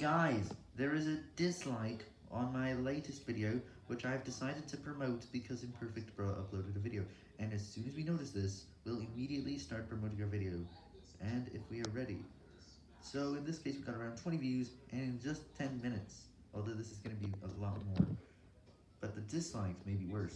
Guys, there is a dislike on my latest video, which I've decided to promote because Imperfect Bro uploaded a video, and as soon as we notice this, we'll immediately start promoting our video, and if we are ready. So in this case, we got around 20 views, and in just 10 minutes, although this is going to be a lot more. But the dislikes may be worse.